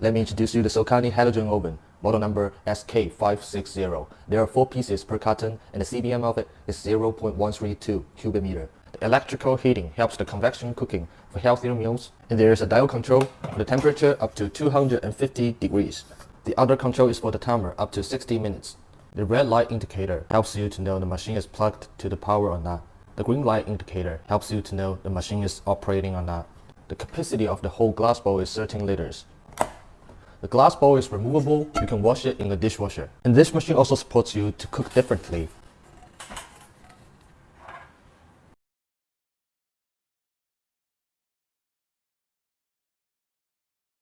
Let me introduce you the Sokany halogen oven, model number SK560. There are four pieces per carton and the CBM of it is 0.132 cubic meter. The electrical heating helps the convection cooking for healthier meals and there is a dial control for the temperature up to 250 degrees. The other control is for the timer up to 60 minutes. The red light indicator helps you to know the machine is plugged to the power or not. The green light indicator helps you to know the machine is operating or not. The capacity of the whole glass bowl is 13 liters. The glass bowl is removable, you can wash it in the dishwasher. And this machine also supports you to cook differently.